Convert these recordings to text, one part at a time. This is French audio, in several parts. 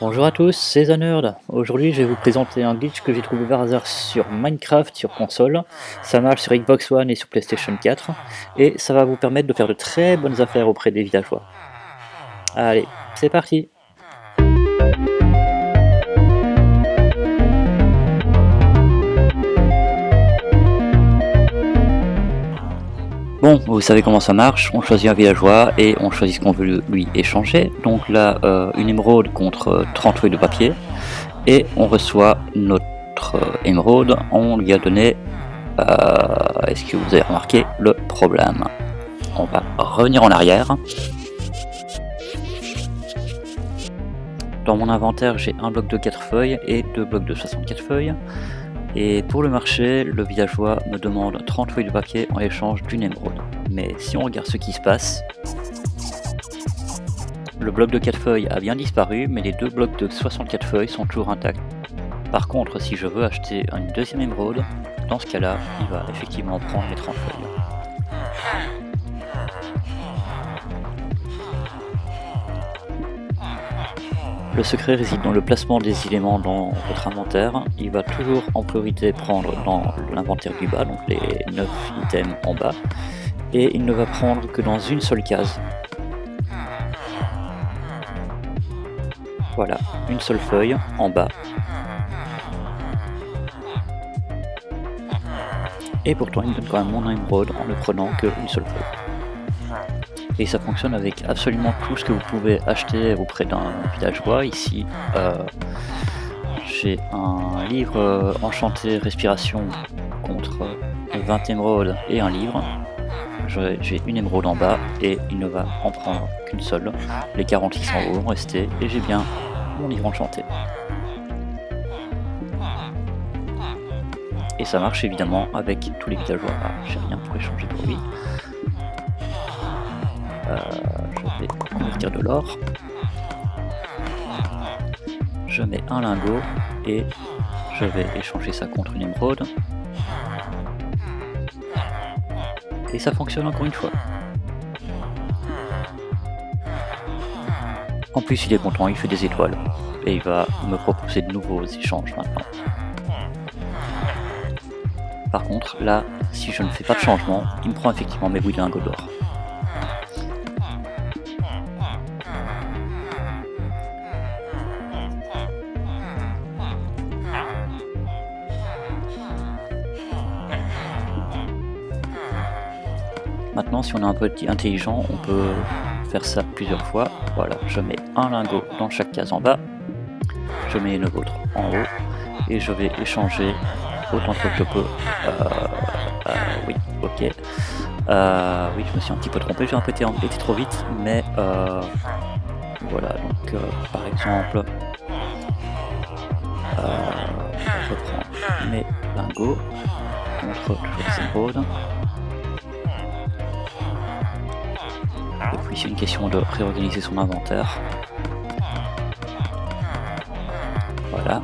Bonjour à tous, c'est Zanerd. Aujourd'hui, je vais vous présenter un glitch que j'ai trouvé par hasard sur Minecraft sur console. Ça marche sur Xbox One et sur PlayStation 4, et ça va vous permettre de faire de très bonnes affaires auprès des villageois. Allez, c'est parti Bon, vous savez comment ça marche, on choisit un villageois et on choisit ce qu'on veut lui échanger. Donc là, euh, une émeraude contre 30 feuilles de papier. Et on reçoit notre euh, émeraude, on lui a donné, euh, est-ce que vous avez remarqué le problème? On va revenir en arrière. Dans mon inventaire, j'ai un bloc de 4 feuilles et deux blocs de 64 feuilles. Et pour le marché, le villageois me demande 30 feuilles de papier en échange d'une émeraude. Mais si on regarde ce qui se passe, le bloc de 4 feuilles a bien disparu, mais les deux blocs de 64 feuilles sont toujours intacts. Par contre, si je veux acheter une deuxième émeraude, dans ce cas-là, il va effectivement prendre les 30 feuilles. Le secret réside dans le placement des éléments dans votre inventaire. Il va toujours en priorité prendre dans l'inventaire du bas, donc les 9 items en bas, et il ne va prendre que dans une seule case. Voilà, une seule feuille en bas. Et pourtant il me donne quand même mon émeraude en ne prenant qu'une seule feuille et ça fonctionne avec absolument tout ce que vous pouvez acheter auprès d'un villageois. Ici, euh, j'ai un livre euh, enchanté respiration contre 20 émeraudes et un livre. J'ai une émeraude en bas et il ne va en prendre qu'une seule. Les 40 qui sont en haut vont rester et j'ai bien mon livre enchanté. Et ça marche évidemment avec tous les villageois. Ah, j'ai rien pour échanger pour lui. Euh, je vais convertir de l'or. Je mets un lingot et je vais échanger ça contre une émeraude. Et ça fonctionne encore une fois. En plus il est content, il fait des étoiles. Et il va me proposer de nouveaux échanges maintenant. Par contre, là, si je ne fais pas de changement, il me prend effectivement mes bouilles de lingots d'or. Maintenant, si on est un peu intelligent, on peut faire ça plusieurs fois. Voilà, je mets un lingot dans chaque case en bas, je mets une autre en haut, et je vais échanger autant que je peux. Euh, euh, oui, ok. Euh, oui, je me suis un petit peu trompé, j'ai un peu été, trop vite, mais voilà, donc par exemple, je prends mes lingots contre les puis c'est une question de réorganiser son inventaire. Voilà.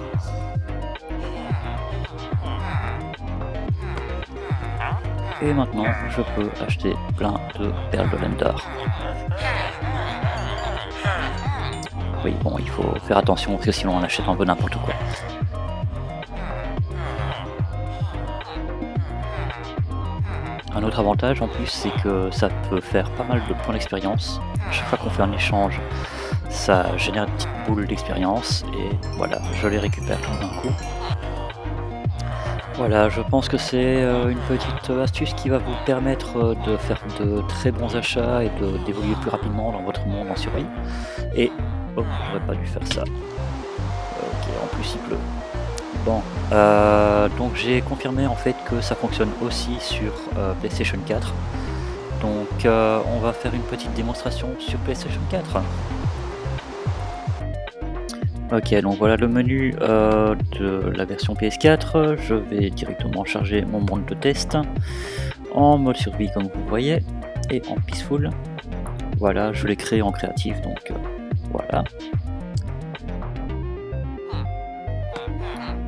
Et maintenant, je peux acheter plein de perles de Lender. Oui, bon, il faut faire attention parce que sinon on achète un peu n'importe quoi. Un autre avantage en plus c'est que ça peut faire pas mal de points d'expérience. Chaque fois qu'on fait un échange, ça génère une petite boule d'expérience et voilà, je les récupère tout d'un coup. Voilà, je pense que c'est euh, une petite astuce qui va vous permettre euh, de faire de très bons achats et d'évoluer plus rapidement dans votre monde en survie. Et, oh, j'aurais pas dû faire ça. Ok, en plus il pleut. Bon, euh, donc j'ai confirmé en fait que ça fonctionne aussi sur euh, PlayStation 4. Donc euh, on va faire une petite démonstration sur PlayStation 4. Ok, donc voilà le menu de la version PS4. Je vais directement charger mon monde de test en mode survie comme vous voyez et en peaceful. Voilà, je l'ai créé en créatif donc voilà.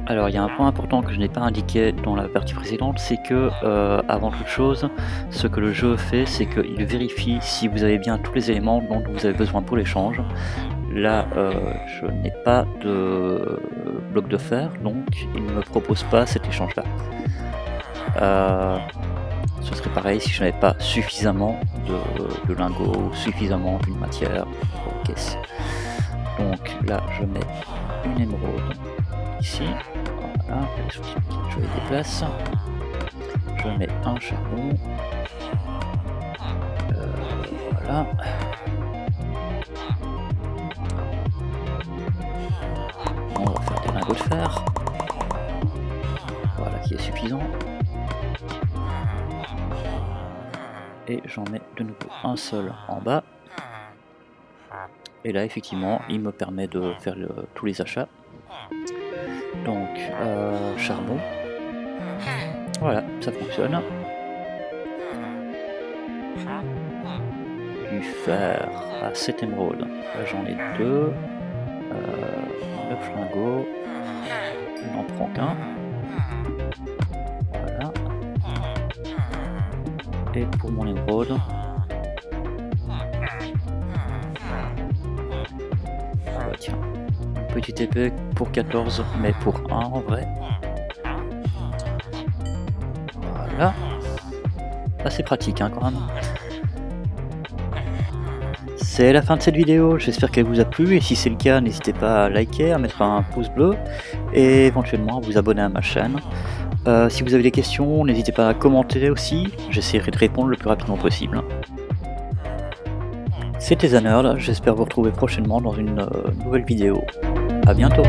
Alors il y a un point important que je n'ai pas indiqué dans la partie précédente, c'est que euh, avant toute chose, ce que le jeu fait, c'est qu'il vérifie si vous avez bien tous les éléments dont vous avez besoin pour l'échange. là euh, je n'ai pas de bloc de fer, donc il ne me propose pas cet échange là. Euh, ce serait pareil si je n'avais pas suffisamment de, lingots, suffisamment d'une matière caisses. Donc là je mets une émeraude ici, je les déplace. Je mets un charbon, euh, voilà. On va faire des lingots de fer. Voilà qui est suffisant. Et j'en mets de nouveau un seul en bas. Et là effectivement il me permet de faire tous les achats. Donc euh, charbon. Voilà, ça fonctionne. Du fer à 7 émeraudes. Là j'en ai deux. Euh, 9 lingots. Il n'en prend qu'un. Voilà. Et pour mon émeraude. Petit épée pour 14, mais pour 1 en vrai. Voilà. Assez pratique hein, quand même. C'est la fin de cette vidéo, j'espère qu'elle vous a plu et si c'est le cas n'hésitez pas à liker, à mettre un pouce bleu et éventuellement à vous abonner à ma chaîne. Euh, si vous avez des questions, n'hésitez pas à commenter aussi, j'essaierai de répondre le plus rapidement possible. C'était Zanerd, j'espère vous retrouver prochainement dans une euh, nouvelle vidéo. A bientôt